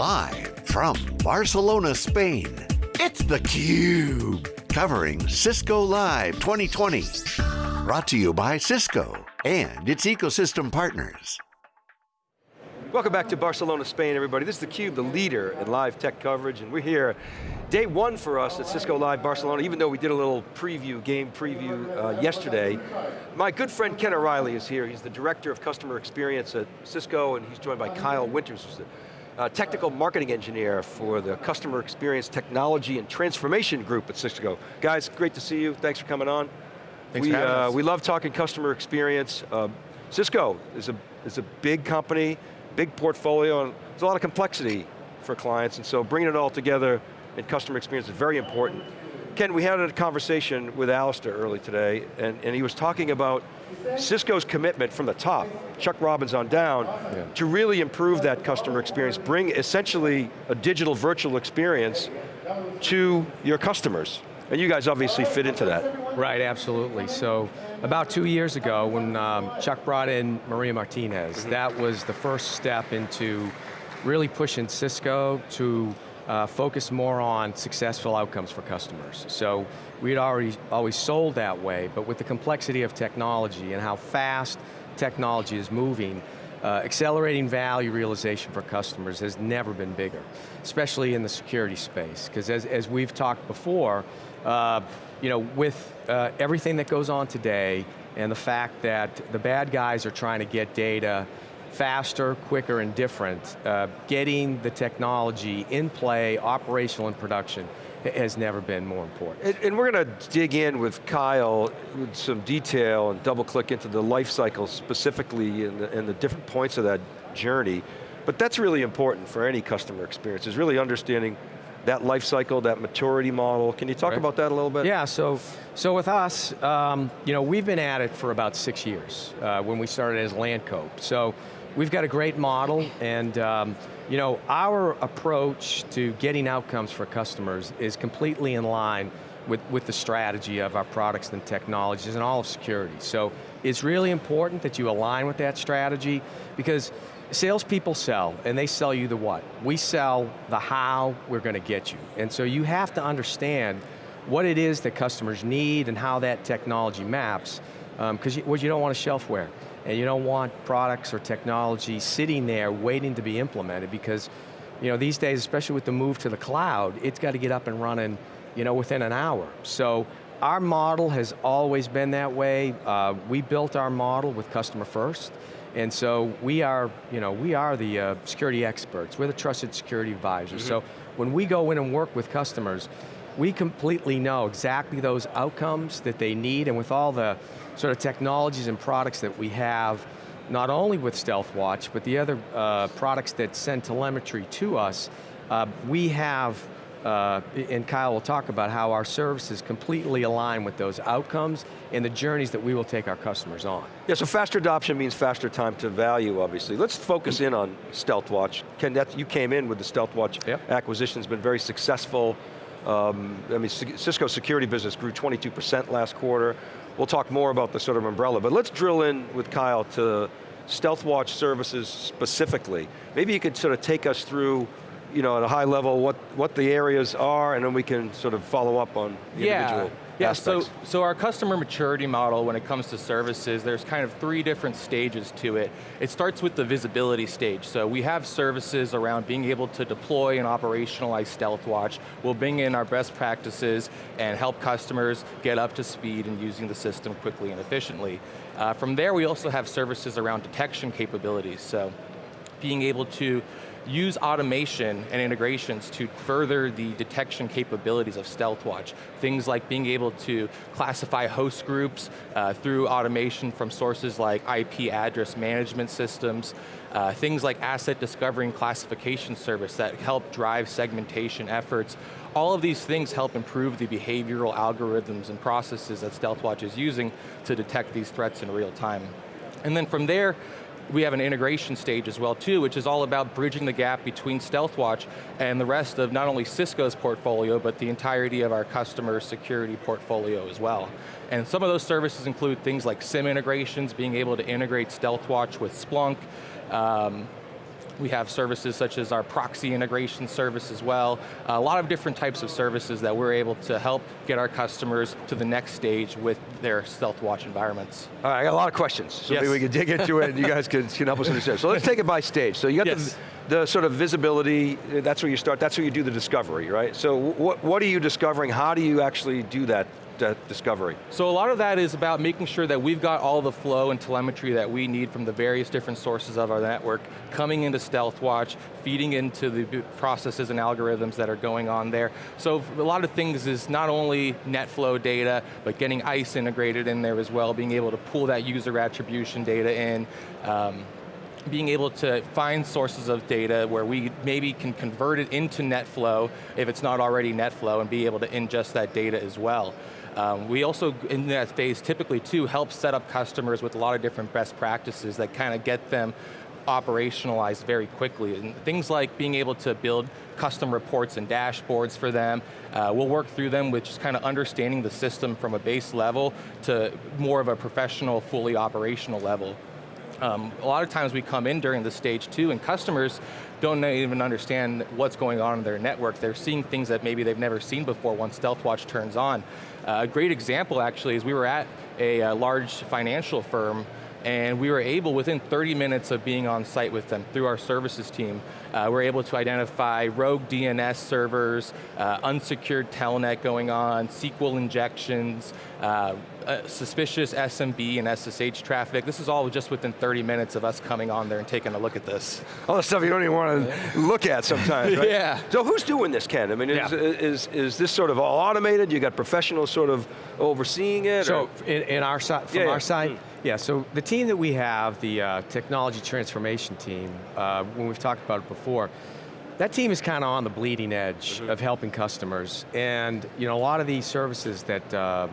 Live from Barcelona, Spain, it's theCUBE. Covering Cisco Live 2020. Brought to you by Cisco and its ecosystem partners. Welcome back to Barcelona, Spain, everybody. This is theCUBE, the leader in live tech coverage, and we're here, day one for us at Cisco Live Barcelona, even though we did a little preview, game preview uh, yesterday. My good friend Ken O'Reilly is here. He's the Director of Customer Experience at Cisco, and he's joined by Kyle Winters, who's the uh, Technical Marketing Engineer for the Customer Experience Technology and Transformation Group at Cisco. Guys, great to see you. Thanks for coming on. Thanks we, for having uh, us. We love talking customer experience. Uh, Cisco is a, is a big company, big portfolio, and there's a lot of complexity for clients, and so bringing it all together in customer experience is very important. Ken, we had a conversation with Alistair early today, and, and he was talking about Cisco's commitment from the top, Chuck Robbins on down, Yeah. to really improve that customer experience, bring essentially a digital virtual experience to your customers. And you guys obviously fit into that. Right, absolutely. So about two years ago when um, Chuck brought in Maria Martinez, that was the first step into really pushing Cisco to uh, focus more on successful outcomes for customers. So we'd already always sold that way, but with the complexity of technology and how fast technology is moving, uh, accelerating value realization for customers has never been bigger, especially in the security space. Because as, as we've talked before, uh, you know, with uh, everything that goes on today and the fact that the bad guys are trying to get data faster, quicker, and different, uh, getting the technology in play, operational and production, has never been more important. And, and we're going to dig in with Kyle with some detail and double click into the life cycle specifically and the, and the different points of that journey. But that's really important for any customer experience, is really understanding that life cycle, that maturity model. Can you talk Right. about that a little bit? Yeah, so, so with us, um, you know, we've been at it for about six years uh, when we started as Lancope. So we've got a great model and um, you know, our approach to getting outcomes for customers is completely in line with, with the strategy of our products and technologies and all of security. So it's really important that you align with that strategy because salespeople sell, and they sell you the what. We sell the how we're going to get you. And so you have to understand what it is that customers need and how that technology maps, because you, what you don't want is shelfware. And you don't want products or technology sitting there waiting to be implemented because you know, these days, especially with the move to the cloud, it's got to get up and running you know, within an hour. So our model has always been that way. Uh, we built our model with customer first, and so we are, you know, we are the uh, security experts. We're the trusted security advisors. So when we go in and work with customers, we completely know exactly those outcomes that they need, and with all the sort of technologies and products that we have, not only with StealthWatch, but the other uh, products that send telemetry to us, uh, we have, uh, and Kyle will talk about how our services completely align with those outcomes and the journeys that we will take our customers on. Yeah, so faster adoption means faster time to value, obviously. Let's focus in on StealthWatch. Ken, that, you came in with the StealthWatch Yep. acquisition, has been very successful. Um, I mean, Ci- Cisco's security business grew 22% last quarter. We'll talk more about the sort of umbrella, but let's drill in with Kyle to StealthWatch services specifically. Maybe you could sort of take us through, you know, at a high level, what, what the areas are, and then we can sort of follow up on the individual yeah, so, aspects. so our customer maturity model when it comes to services, there's kind of three different stages to it. It starts with the visibility stage. So we have services around being able to deploy and operationalize StealthWatch. We'll bring in our best practices and help customers get up to speed in using the system quickly and efficiently. Uh, from there, we also have services around detection capabilities. So being able to use automation and integrations to further the detection capabilities of StealthWatch. Things like being able to classify host groups uh, through automation from sources like IP address management systems, uh, things like asset discovery and classification service that help drive segmentation efforts. All of these things help improve the behavioral algorithms and processes that StealthWatch is using to detect these threats in real time. And then from there, we have an integration stage as well too, which is all about bridging the gap between StealthWatch and the rest of not only Cisco's portfolio, but the entirety of our customer security portfolio as well. And some of those services include things like SIEM integrations, being able to integrate StealthWatch with Splunk, um, We have services such as our proxy integration service as well. A lot of different types of services that we're able to help get our customers to the next stage with their StealthWatch environments. All right, I got a lot of questions, so yes. maybe we can dig into it and you guys can, can help us understand. So let's take it by stage. So you got yes. the, the sort of visibility, that's where you start, that's where you do the discovery, right? So what, what are you discovering? How do you actually do that that discovery? So a lot of that is about making sure that we've got all the flow and telemetry that we need from the various different sources of our network coming into StealthWatch, feeding into the processes and algorithms that are going on there. So a lot of things is not only NetFlow data, but getting ISE integrated in there as well, being able to pull that user attribution data in, um, being able to find sources of data where we maybe can convert it into NetFlow if it's not already NetFlow and be able to ingest that data as well. Um, we also, in that phase, typically too, help set up customers with a lot of different best practices that kind of get them operationalized very quickly. And things like being able to build custom reports and dashboards for them. Uh, we'll work through them with just kind of understanding the system from a base level to more of a professional, fully operational level. Um, a lot of times we come in during the stage two and customers don't even understand what's going on in their network. They're seeing things that maybe they've never seen before once StealthWatch turns on. Uh, a great example actually is we were at a, a large financial firm and we were able, within 30 minutes of being on site with them through our services team, uh, we're able to identify rogue DNS servers, uh, unsecured telnet going on, SQL injections, uh, uh suspicious SMB and SSH traffic. This is all just within 30 minutes of us coming on there and taking a look at this. All the stuff you don't even want to look at sometimes, right? Yeah. So who's doing this, Ken? I mean, is, yeah. is, is, this sort of all automated? You got professionals sort of overseeing it? So in, in, our side, from yeah, yeah. our side, mm. Yeah, so the team that we have, the uh, technology transformation team, uh, when we've talked about it before, that team is kind of on the bleeding edge mm -hmm. of helping customers. And you know, a lot of these services that, um,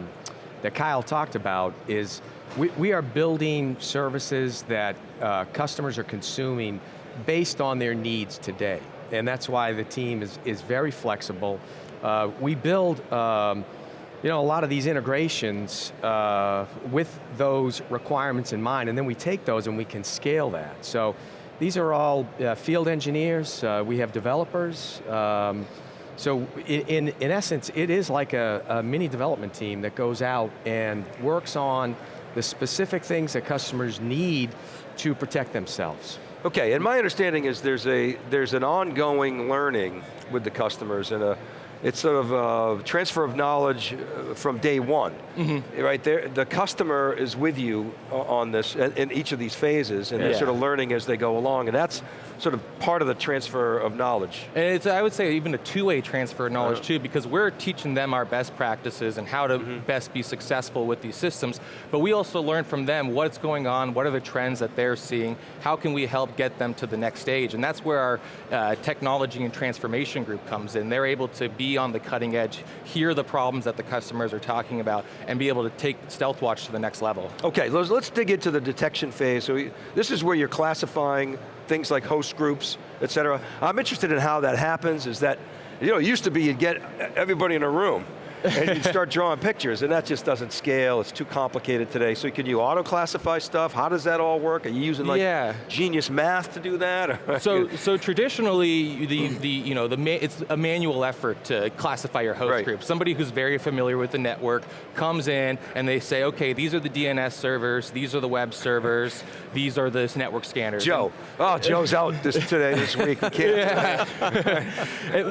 that Kyle talked about is, we, we are building services that uh, customers are consuming based on their needs today. And that's why the team is, is very flexible. Uh, we build um, you know, a lot of these integrations uh, with those requirements in mind, and then we take those and we can scale that. So these are all uh, field engineers, uh, we have developers, um, so in, in essence, it is like a, a mini development team that goes out and works on the specific things that customers need to protect themselves. Okay, and my understanding is there's a there's an ongoing learning with the customers and a it's sort of a transfer of knowledge uh, from day one. Mm -hmm. Right there, the customer is with you on this, in each of these phases, and yeah. they're sort of learning as they go along, and that's sort of part of the transfer of knowledge. And it's, I would say, even a two-way transfer of knowledge too, because we're teaching them our best practices and how to mm -hmm. best be successful with these systems, but we also learn from them what's going on, what are the trends that they're seeing, how can we help get them to the next stage, and that's where our uh, technology and transformation group comes in. They're able to be on the cutting edge, hear the problems that the customers are talking about, and be able to take StealthWatch to the next level. Okay, let's, let's dig into the detection phase. So we, this is where you're classifying things like host groups, et cetera. I'm interested in how that happens, is that, you know, it used to be you'd get everybody in a room, and you start drawing pictures, and that just doesn't scale, it's too complicated today. So can you auto-classify stuff? How does that all work? Are you using like yeah. genius math to do that? so, so traditionally, the, the, you know, the it's a manual effort to classify your host right. group. Somebody who's very familiar with the network comes in and they say, okay, these are the DNS servers, these are the web servers, these are the network scanners. Joe, oh, Joe's out this, today, this week, he can't. Yeah.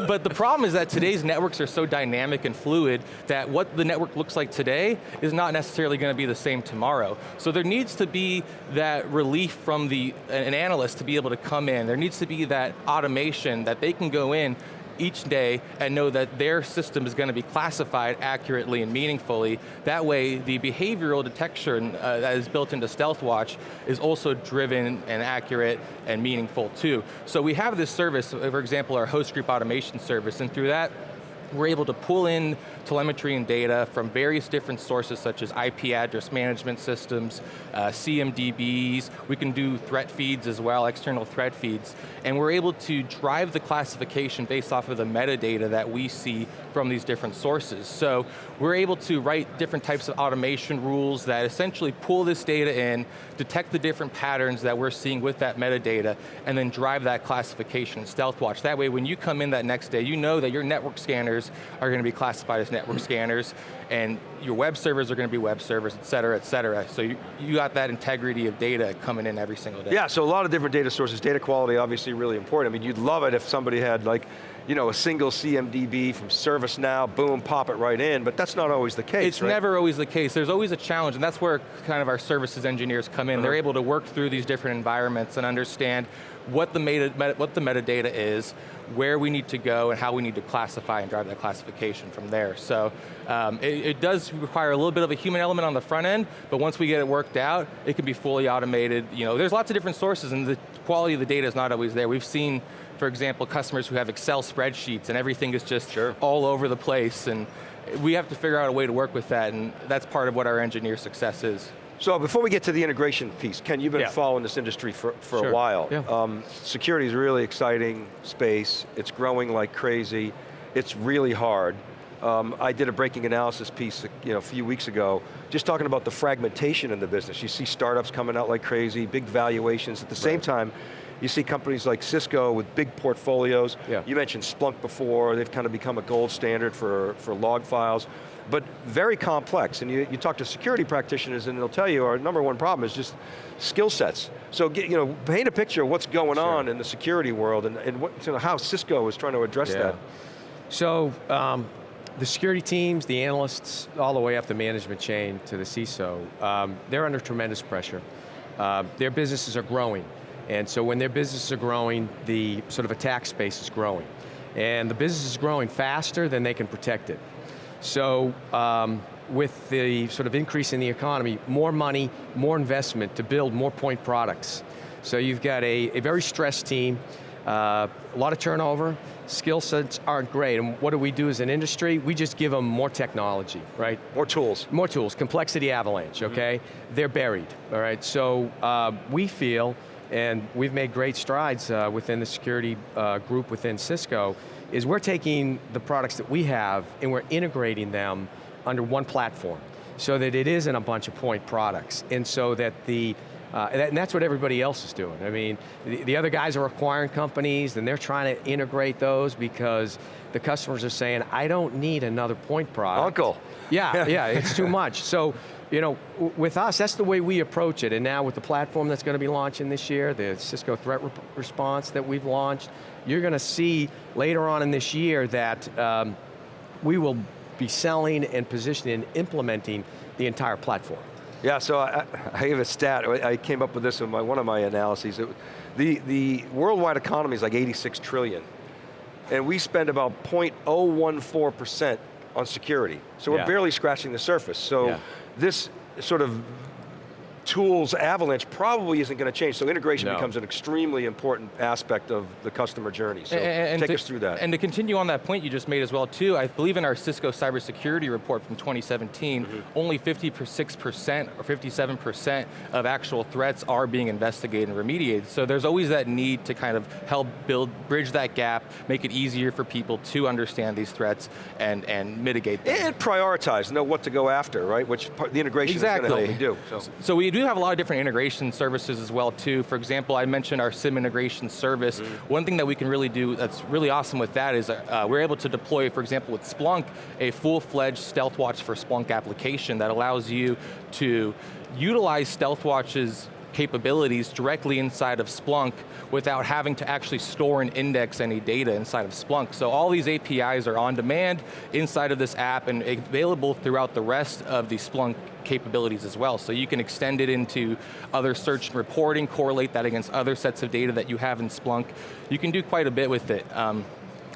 but the problem is that today's networks are so dynamic and fluid that what the network looks like today is not necessarily going to be the same tomorrow. So there needs to be that relief from the, an analyst to be able to come in. There needs to be that automation that they can go in each day and know that their system is going to be classified accurately and meaningfully. That way, the behavioral detection uh, that is built into StealthWatch is also driven and accurate and meaningful too. So we have this service, for example, our host group automation service, and through that, we're able to pull in telemetry and data from various different sources such as IP address management systems, uh, CMDBs, we can do threat feeds as well, external threat feeds, and we're able to drive the classification based off of the metadata that we see from these different sources. So we're able to write different types of automation rules that essentially pull this data in, detect the different patterns that we're seeing with that metadata, and then drive that classification in StealthWatch. That way when you come in that next day, you know that your network scanners are going to be classified as network scanners, and your web servers are going to be web servers, et cetera, et cetera. So you, you got that integrity of data coming in every single day. Yeah, so a lot of different data sources, data quality obviously really important. I mean, you'd love it if somebody had like, you know, a single CMDB from ServiceNow, boom, pop it right in, but that's not always the case, It's right? never always the case. There's always a challenge, and that's where kind of our services engineers come in. Uh -huh. They're able to work through these different environments and understand what the, meta, what the metadata is, where we need to go, and how we need to classify and drive that classification from there. So um, it, it, does require a little bit of a human element on the front end, but once we get it worked out, it can be fully automated. You know, there's lots of different sources, and the quality of the data is not always there. We've seen, for example, customers who have Excel spreadsheets, and everything is just sure. all over the place, and we have to figure out a way to work with that, and that's part of what our engineer success is. So before we get to the integration piece, Ken, you've been yeah. following this industry for, for sure. a while. Yeah. Um, security is a really exciting space. It's growing like crazy. It's really hard. Um, I did a breaking analysis piece you know, a few weeks ago, just talking about the fragmentation in the business. You see startups coming out like crazy, big valuations. At the same right. time, you see companies like Cisco with big portfolios. Yeah. You mentioned Splunk before, they've kind of become a gold standard for, for log files but very complex. And you, you talk to security practitioners and they'll tell you our number one problem is just skill sets. So get, you know, paint a picture of what's going sure. on in the security world and, and what, you know, how Cisco is trying to address yeah. that. So, um, the security teams, the analysts, all the way up the management chain to the CISO, um, they're under tremendous pressure. Uh, their businesses are growing. And so when their businesses are growing, the sort of attack space is growing. And the business is growing faster than they can protect it. So um, with the sort of increase in the economy, more money, more investment to build more point products. So you've got a, a very stressed team, uh, a lot of turnover, skill sets aren't great, and what do we do as an industry? We just give them more technology, right? More tools. More tools, complexity avalanche, okay? Mm -hmm. They're buried, all right? So uh, we feel, and we've made great strides uh, within the security uh, group within Cisco, is we're taking the products that we have and we're integrating them under one platform so that it isn't a bunch of point products and so that the uh, and, that, and, that's what everybody else is doing. I mean, the, the, other guys are acquiring companies and they're trying to integrate those because the customers are saying, I don't need another point product. Uncle. Yeah, yeah, it's too much. So, you know, with us, that's the way we approach it. And now with the platform that's going to be launching this year, the Cisco Threat Re Response that we've launched, you're going to see later on in this year that um, we will be selling and positioning and implementing the entire platform. Yeah, so I, I have a stat, I came up with this in my, one of my analyses. It, the, the worldwide economy is like 86 trillion, and we spend about 0.014% on security. So we're barely scratching the surface. So yeah. this sort of tools avalanche probably isn't going to change, so integration no. becomes an extremely important aspect of the customer journey. So and, and take to, us through that. And to continue on that point you just made as well too, I believe in our Cisco cybersecurity report from 2017, mm -hmm. only 56% or 57% of actual threats are being investigated and remediated. So there's always that need to kind of help build, bridge that gap, make it easier for people to understand these threats and, and mitigate them. And prioritize, know what to go after, right? Which part, the integration exactly. is going to help me do. So. so we do have a lot of different integration services as well too. For example, I mentioned our SIEM integration service. Mm. One thing that we can really do that's really awesome with that is uh, we're able to deploy, for example, with Splunk, a full-fledged StealthWatch for Splunk application that allows you to utilize StealthWatch's capabilities directly inside of Splunk without having to actually store and index any data inside of Splunk. So all these APIs are on demand inside of this app and available throughout the rest of the Splunk capabilities as well. So you can extend it into other search and reporting, correlate that against other sets of data that you have in Splunk. You can do quite a bit with it. Um,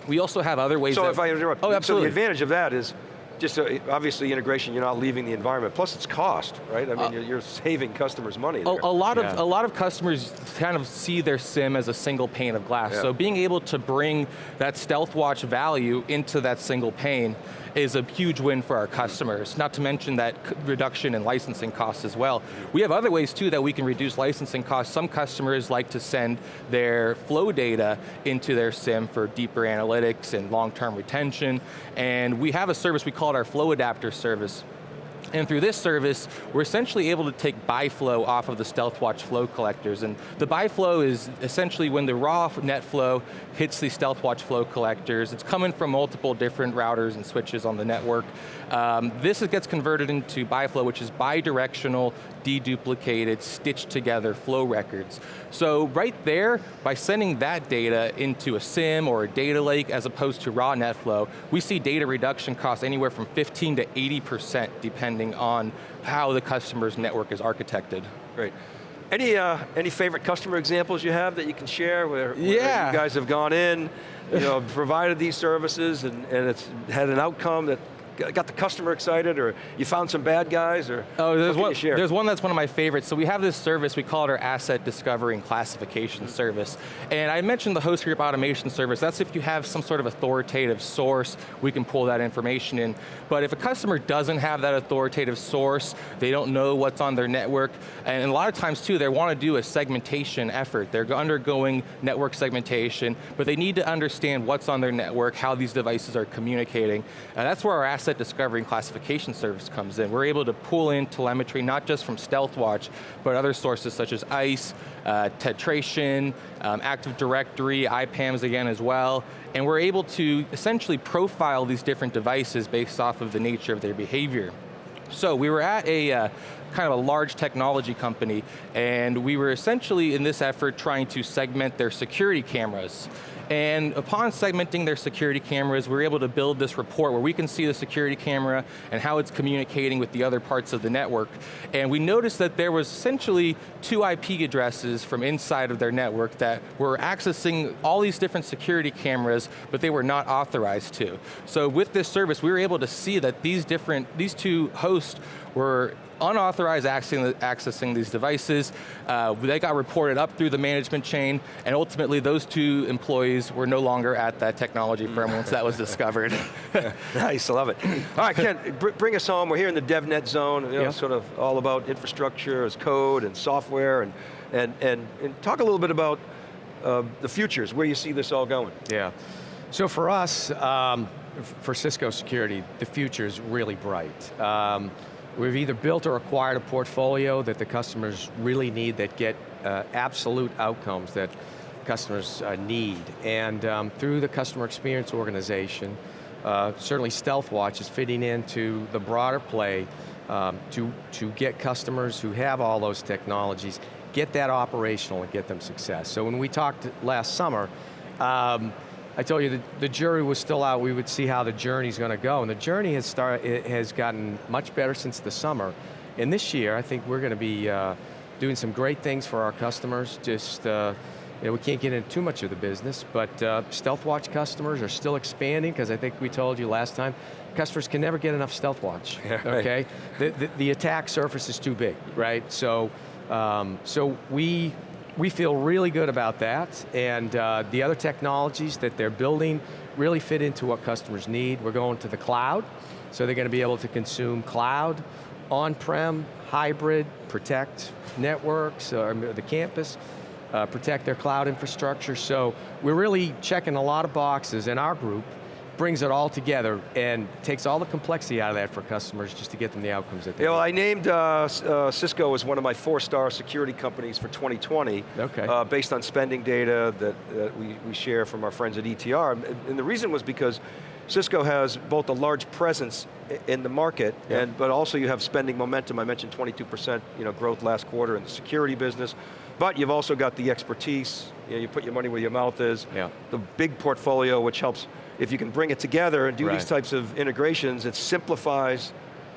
we also have other ways So if I interrupt, oh, absolutely. so the advantage of that is just uh, obviously integration, you're not leaving the environment. Plus it's cost, right? I mean, Uh, you're, you're saving customers money A, a lot Yeah. of a lot of customers kind of see their SIEM as a single pane of glass. Yeah. So being able to bring that Stealth Watch value into that single pane is a huge win for our customers. Not to mention that reduction in licensing costs as well. We have other ways too that we can reduce licensing costs. Some customers like to send their flow data into their SIEM for deeper analytics and long-term retention. And we have a service, we call it our Flow Adapter service. And through this service, we're essentially able to take BiFlow off of the StealthWatch flow collectors. And the BiFlow is essentially when the raw net flow hits the StealthWatch flow collectors, it's coming from multiple different routers and switches on the network. Um, this gets converted into BiFlow, which is bidirectional, deduplicated, stitched together flow records. So right there, by sending that data into a SIEM or a data lake as opposed to raw net flow, we see data reduction costs anywhere from 15 to 80% depending on how the customer's network is architected. Great. Any, uh, any favorite customer examples you have that you can share where, where Yeah. you guys have gone in, you know, provided these services and, and it's had an outcome that got the customer excited or you found some bad guys or Oh, there's one, there's one that's one of my favorites. So we have this service, we call it our Asset Discovery and Classification Service. And I mentioned the host group automation service. That's if you have some sort of authoritative source, we can pull that information in. But if a customer doesn't have that authoritative source, they don't know what's on their network, and a lot of times too, they want to do a segmentation effort. They're undergoing network segmentation, but they need to understand what's on their network, how these devices are communicating. And that's where our Asset Discovery and Classification Service comes in. We're able to pull in telemetry, not just from StealthWatch, but other sources such as ISE, uh, Tetration, um, Active Directory, IPAMs again as well, and we're able to essentially profile these different devices based off of the nature of their behavior. So we were at a uh, kind of a large technology company, and we were essentially in this effort trying to segment their security cameras. And upon segmenting their security cameras, we were able to build this report where we can see the security camera and how it's communicating with the other parts of the network. And we noticed that there was essentially two IP addresses from inside of their network that were accessing all these different security cameras, but they were not authorized to. So with this service, we were able to see that these different, these two hosts were unauthorized accessing, accessing these devices. Uh, they got reported up through the management chain, and ultimately those two employees were no longer at that technology firm once that was discovered. Nice, I love it. All right, Ken, br bring us home. We're here in the DevNet zone, you know, Yeah. sort of all about infrastructure as code and software, and, and, and, and talk a little bit about uh, the futures, where you see this all going. Yeah. So for us, um, for Cisco Security, the future is really bright. Um, we've either built or acquired a portfolio that the customers really need that get uh, absolute outcomes that customers uh, need. And um, through the customer experience organization, uh, certainly StealthWatch is fitting into the broader play um, to, to get customers who have all those technologies, get that operational and get them success. So when we talked last summer, um, I told you that the jury was still out, we would see how the journey's going to go, and the journey has, start, it has gotten much better since the summer. And this year, I think we're going to be uh, doing some great things for our customers, just, uh, you know, we can't get into too much of the business, but uh, StealthWatch customers are still expanding, because I think we told you last time, customers can never get enough StealthWatch, Yeah, right. okay? The, the, the attack surface is too big, right? So, um, so we, we feel really good about that, and uh, the other technologies that they're building really fit into what customers need. We're going to the cloud, so they're going to be able to consume cloud, on-prem, hybrid, protect networks, or the campus, uh, protect their cloud infrastructure. So we're really checking a lot of boxes, in our group brings it all together and takes all the complexity out of that for customers just to get them the outcomes that they Yeah, well. I named uh, uh, Cisco as one of my four-star security companies for 2020, Okay. uh, based on spending data that, that we, we share from our friends at ETR. And, the reason was because Cisco has both a large presence in the market, Yeah. and but also you have spending momentum. I mentioned 22% you know, growth last quarter in the security business, but you've also got the expertise, you, know, you put your money where your mouth is, Yeah. the big portfolio which helps, if you can bring it together and do these types of integrations, it simplifies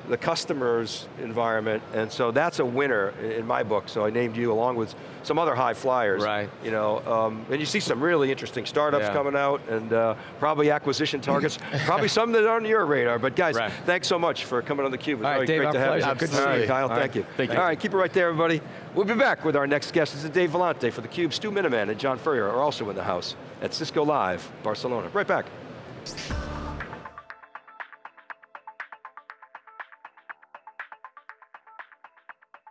the customer's environment, and so that's a winner in my book, so I named you along with some other high flyers. Right. You know, um, and you see some really interesting startups Yeah. coming out, and uh, probably acquisition targets, probably some that aren't on your radar, but guys, Right. thanks so much for coming on theCUBE. It was All right, Dave, great to have pleasure. you. Good to see you. Kyle, All right. thank you. Thank you. All right, keep it right there, everybody. We'll be back with our next guest. This is Dave Vellante for theCUBE. Stu Miniman and John Furrier are also in the house at Cisco Live, Barcelona. Right back. Thanks.